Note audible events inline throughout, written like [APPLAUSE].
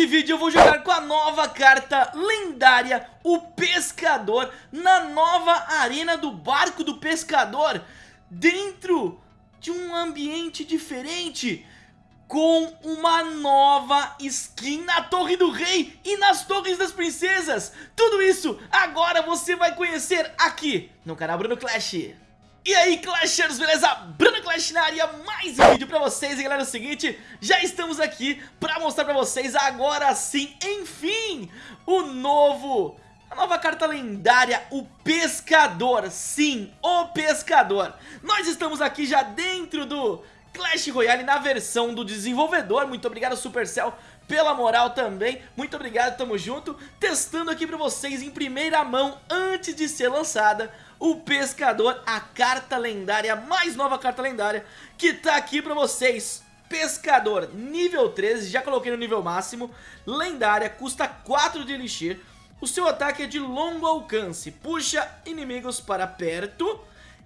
nesse vídeo eu vou jogar com a nova carta lendária, o Pescador, na nova arena do Barco do Pescador, dentro de um ambiente diferente, com uma nova skin na Torre do Rei e nas Torres das Princesas. Tudo isso agora você vai conhecer aqui no canal Bruno Clash. E aí Clashers, beleza? Bruno Clash na área, mais um vídeo pra vocês. E galera, é o seguinte, já estamos aqui pra mostrar pra vocês agora sim, enfim O novo, a nova carta lendária, o Pescador. Sim, o Pescador. Nós estamos aqui já dentro do Clash Royale na versão do desenvolvedor. Muito obrigado Supercell pela moral também. Muito obrigado, tamo junto. Testando aqui pra vocês em primeira mão antes de ser lançada o Pescador, a carta lendária, a mais nova carta lendária, que tá aqui pra vocês. Pescador, nível 13, já coloquei no nível máximo, lendária, custa 4 de Elixir, o seu ataque é de longo alcance, puxa inimigos para perto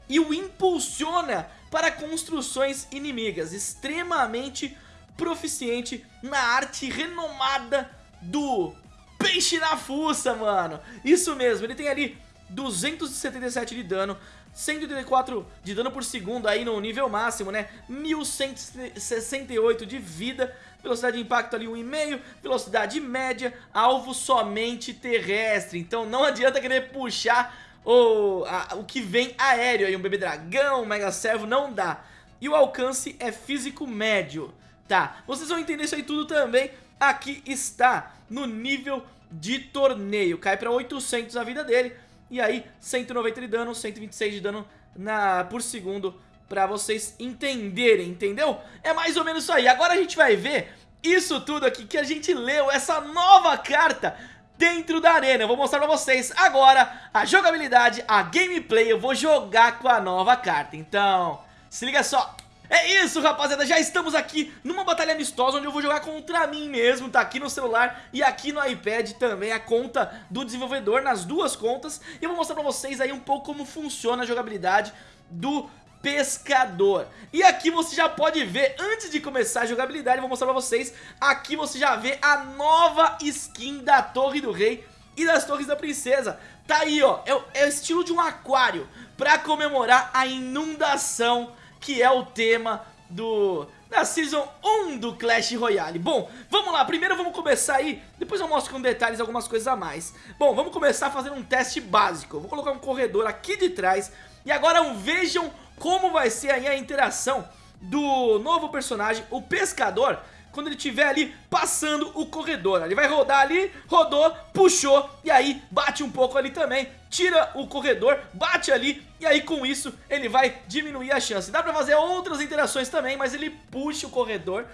e o impulsiona para construções inimigas, extremamente proficiente na arte renomada do peixe na fuça, mano. Isso mesmo, ele tem ali 277 de dano, 184 de dano por segundo aí no nível máximo, né? 1168 de vida, velocidade de impacto ali 1,5, velocidade média, alvo somente terrestre. Então não [LAUGHS] adianta querer puxar o, a, o que vem aéreo aí, um bebê dragão, um mega servo, não dá. E o alcance é físico médio, tá? Vocês vão entender isso aí tudo também. Aqui está, no nível de torneio, cai para 800 a vida dele e aí, 190 de dano, 126 de dano na, por segundo pra vocês entenderem, entendeu? É mais ou menos isso aí. Agora a gente vai ver isso tudo aqui que a gente leu, essa nova carta dentro da arena. Eu vou mostrar pra vocês agora a jogabilidade, a gameplay. Eu vou jogar com a nova carta. Então, se liga só. É isso, rapaziada, já estamos aqui numa batalha amistosa onde eu vou jogar contra mim mesmo, tá aqui no celular e aqui no iPad também, a conta do desenvolvedor, nas duas contas, e eu vou mostrar pra vocês aí um pouco como funciona a jogabilidade do pescador. E aqui você já pode ver, antes de começar a jogabilidade, eu vou mostrar pra vocês Aqui você já vê a nova skin da Torre do Rei e das Torres da Princesa. Tá aí, ó, é, é o estilo de um aquário Pra comemorar a inundação que é o tema do da Season 1 do Clash Royale. Bom, vamos lá, primeiro vamos começar aí. Depois eu mostro com detalhes algumas coisas a mais. Bom, vamos começar fazendo um teste básico. Vou colocar um corredor aqui de trás. E agora vejam como vai ser aí a interação do novo personagem, o Pescador quando ele estiver ali passando o corredor. Ele vai rodar ali, rodou, puxou e aí bate um pouco ali também, tira o corredor, bate ali e aí com isso ele vai diminuir a chance. Dá pra fazer outras interações também, mas ele puxa o corredor,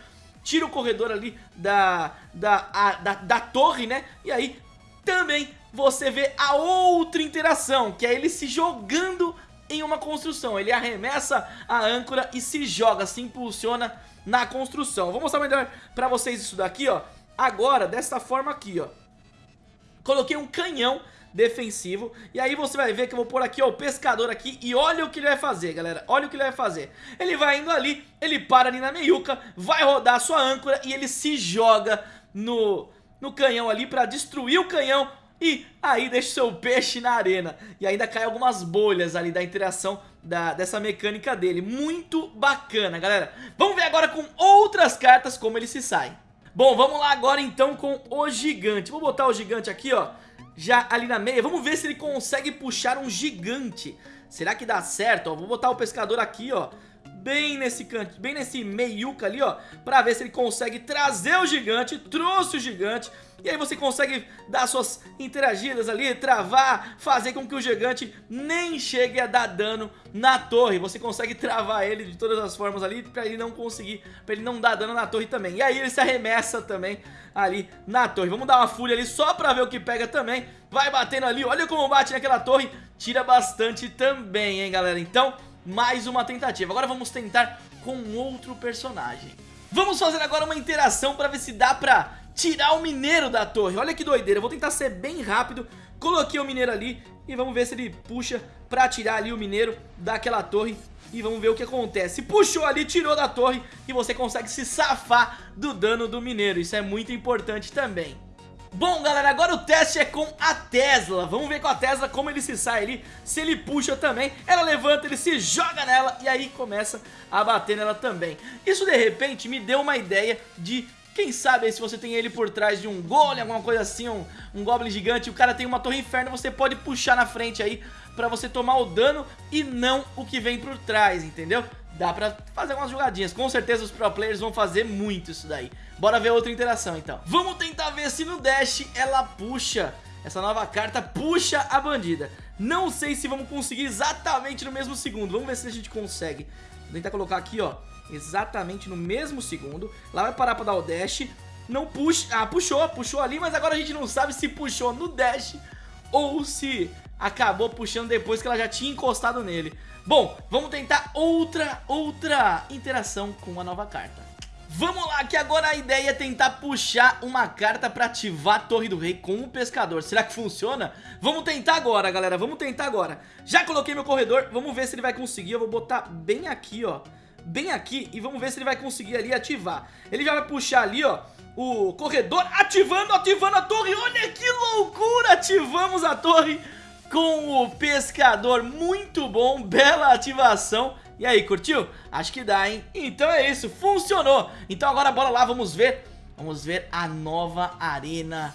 tira o corredor ali da, da, a, da, da torre, né? E aí também você vê a outra interação, que é ele se jogando em uma construção. Ele arremessa a âncora e se joga, se impulsiona na construção. Vou mostrar melhor pra vocês isso daqui, ó. Agora, dessa forma aqui, ó. Coloquei um canhão defensivo E aí você vai ver que eu vou pôr aqui ó, o pescador aqui E olha o que ele vai fazer galera Olha o que ele vai fazer Ele vai indo ali, ele para ali na meiuca Vai rodar a sua âncora e ele se joga no, no canhão ali Pra destruir o canhão e aí deixa o seu peixe na arena. E ainda cai algumas bolhas ali da interação da, dessa mecânica dele. Muito bacana, galera. Vamos ver agora com outras cartas como ele se sai Bom, vamos lá agora então com o gigante. Vou botar o gigante aqui, ó. Já ali na meia. Vamos ver se ele consegue puxar um gigante. Será que dá certo? Ó, vou botar o pescador aqui, ó bem nesse canto, bem nesse meiuca ali, ó, pra ver se ele consegue trazer o gigante, trouxe o gigante, e aí você consegue dar suas interagidas ali, travar, fazer com que o gigante nem chegue a dar dano na torre. Você consegue travar ele de todas as formas ali pra ele não conseguir, pra ele não dar dano na torre também. E aí ele se arremessa também ali na torre. Vamos dar uma fúria ali só pra ver o que pega também. Vai batendo ali, olha como bate naquela torre, tira bastante também, hein, galera. Então, mais uma tentativa. Agora vamos tentar com outro personagem. Vamos fazer agora uma interação pra ver se dá pra tirar o mineiro da torre. Olha que doideira, eu vou tentar ser bem rápido. Coloquei o mineiro ali e vamos ver se ele puxa pra tirar ali o mineiro daquela torre e vamos ver o que acontece. Puxou ali, tirou da torre e você consegue se safar do dano do mineiro. Isso é muito importante também. Bom, galera, agora o teste é com a Tesla. Vamos ver com a Tesla como ele se sai ali. Se ele puxa também, ela levanta, ele se joga nela e aí começa a bater nela também. Isso, de repente, me deu uma ideia de quem sabe se você tem ele por trás de um golem, alguma coisa assim, um, um goblin gigante, o cara tem uma torre inferno, você pode puxar na frente aí pra você tomar o dano e não o que vem por trás, entendeu? Dá pra fazer algumas jogadinhas, com certeza os pro players vão fazer muito isso daí. Bora ver outra interação então. Vamos tentar ver se no dash ela puxa, essa nova carta puxa a bandida. Não sei se vamos conseguir exatamente no mesmo segundo, vamos ver se a gente consegue. Vou tentar colocar aqui ó, exatamente no mesmo segundo. Lá vai parar pra dar o dash. Não puxa... Ah, puxou, puxou ali, mas agora a gente não sabe se puxou no dash ou se acabou puxando depois que ela já tinha encostado nele. Bom, vamos tentar outra, outra interação com a nova carta. Vamos lá, que agora a ideia é tentar puxar uma carta pra ativar a Torre do Rei com o Pescador. Será que funciona? Vamos tentar agora, galera, vamos tentar agora. Já coloquei meu corredor, vamos ver se ele vai conseguir. Eu vou botar bem aqui, ó, bem aqui e vamos ver se ele vai conseguir ali ativar. Ele já vai puxar ali, ó, o corredor ativando, ativando a torre. Olha que loucura, ativamos a torre com o pescador. Muito bom, bela ativação. E aí, curtiu? Acho que dá, hein? Então é isso, funcionou. Então agora bora lá, vamos ver. Vamos ver a nova arena.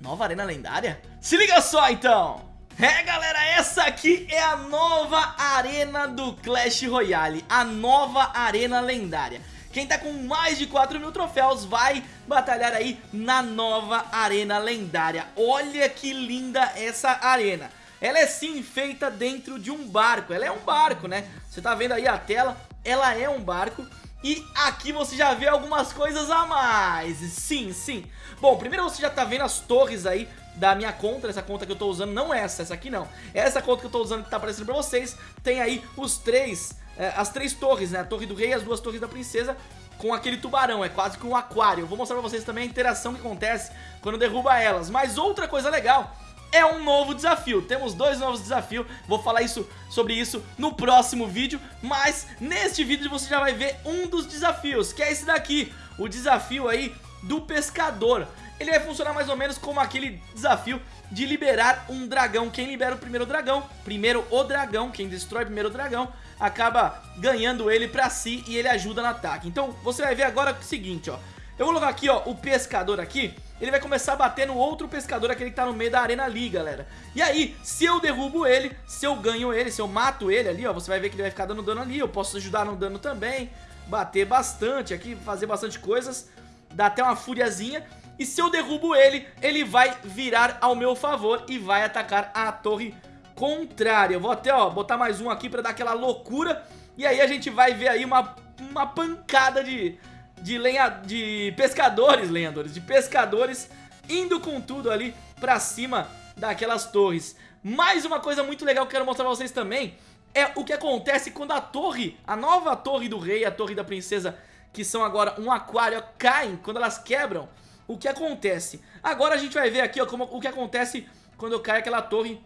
Nova arena lendária? Se liga só, então. É galera, essa aqui é a nova arena do Clash Royale, a nova arena lendária. Quem tá com mais de 4 mil troféus vai batalhar aí na nova arena lendária. Olha que linda essa arena. Ela é sim feita dentro de um barco, ela é um barco, né? Você tá vendo aí a tela, ela é um barco e aqui você já vê algumas coisas a mais, sim, sim. Bom, primeiro você já tá vendo as torres aí da minha conta, essa conta que eu tô usando, não essa, essa aqui não. Essa conta que eu tô usando que tá aparecendo pra vocês, tem aí os três, é, as três torres, né? A torre do rei e as duas torres da princesa com aquele tubarão, é quase que um aquário. Eu vou mostrar pra vocês também a interação que acontece quando derruba elas. Mas outra coisa legal é um novo desafio. Temos dois novos desafios, vou falar isso sobre isso no próximo vídeo, mas neste vídeo você já vai ver um dos desafios, que é esse daqui, o desafio aí do pescador ele vai funcionar mais ou menos como aquele desafio de liberar um dragão. Quem libera o primeiro dragão, primeiro o dragão, quem destrói primeiro dragão, acaba ganhando ele pra si e ele ajuda no ataque. Então você vai ver agora o seguinte, ó. Eu vou colocar aqui, ó, o pescador aqui, ele vai começar a bater no outro pescador, aquele que tá no meio da arena ali, galera. E aí, se eu derrubo ele, se eu ganho ele, se eu mato ele ali, ó, você vai ver que ele vai ficar dando dano ali, eu posso ajudar no dano também, bater bastante aqui, fazer bastante coisas, dá até uma furiazinha. E se eu derrubo ele, ele vai virar ao meu favor e vai atacar a torre contrária. Eu vou até, ó, botar mais um aqui pra dar aquela loucura. E aí a gente vai ver aí uma, uma pancada de, de, lenha, de pescadores, lenhadores, de pescadores indo com tudo ali pra cima daquelas torres. Mais uma coisa muito legal que eu quero mostrar pra vocês também é o que acontece quando a torre, a nova torre do rei, a torre da princesa, que são agora um aquário, caem, quando elas quebram o que acontece. Agora a gente vai ver aqui ó, como, o que acontece quando cai aquela torre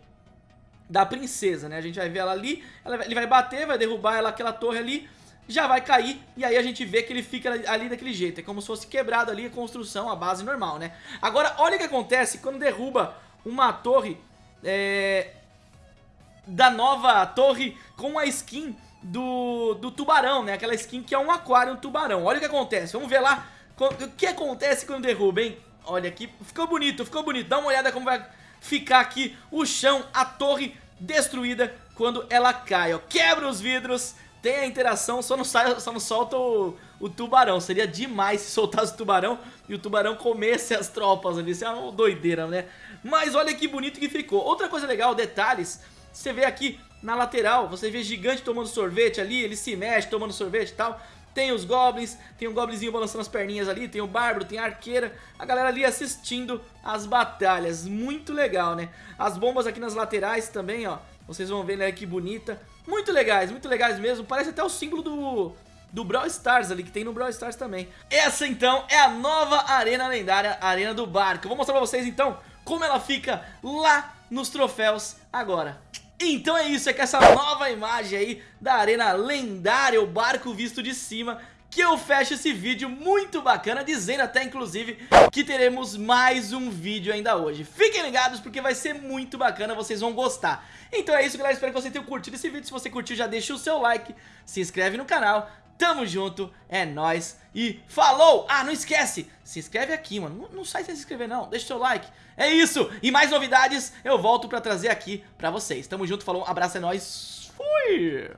da princesa, né? A gente vai ver ela ali, ela, ele vai bater, vai derrubar ela, aquela torre ali, já vai cair, e aí a gente vê que ele fica ali daquele jeito. É como se fosse quebrado ali a construção, a base normal, né? Agora, olha o que acontece quando derruba uma torre é, da nova torre com a skin do, do tubarão, né? Aquela skin que é um aquário, um tubarão. Olha o que acontece, vamos ver lá o que acontece quando derruba, hein? Olha aqui, ficou bonito, ficou bonito. Dá uma olhada como vai ficar aqui o chão, a torre destruída quando ela cai, ó. Quebra os vidros, tem a interação, só não, sai, só não solta o, o tubarão. Seria demais se soltasse o tubarão e o tubarão comesse as tropas ali. Isso é uma doideira, né? Mas olha que bonito que ficou. Outra coisa legal, detalhes, você vê aqui na lateral, você vê gigante tomando sorvete ali, ele se mexe tomando sorvete e tal. Tem os goblins, tem um goblinzinho balançando as perninhas ali, tem o bárbaro, tem a arqueira, a galera ali assistindo as batalhas, muito legal, né? As bombas aqui nas laterais também, ó, vocês vão ver, né, que bonita. Muito legais, muito legais mesmo, parece até o símbolo do, do Brawl Stars ali, que tem no Brawl Stars também. Essa então é a nova arena lendária, Arena do Barco. Vou mostrar pra vocês então como ela fica lá nos troféus agora. Então é isso, é que essa nova imagem aí da arena lendária, o barco visto de cima que eu fecho esse vídeo muito bacana, dizendo até inclusive que teremos mais um vídeo ainda hoje. Fiquem ligados porque vai ser muito bacana, vocês vão gostar. Então é isso galera, espero que você tenha curtido esse vídeo, se você curtiu já deixa o seu like, se inscreve no canal, tamo junto, é nóis e falou! Ah, não esquece, se inscreve aqui mano, não, não sai sem se inscrever não, deixa o seu like. É isso, e mais novidades eu volto pra trazer aqui pra vocês. Tamo junto, falou, um abraço, é nóis, fui!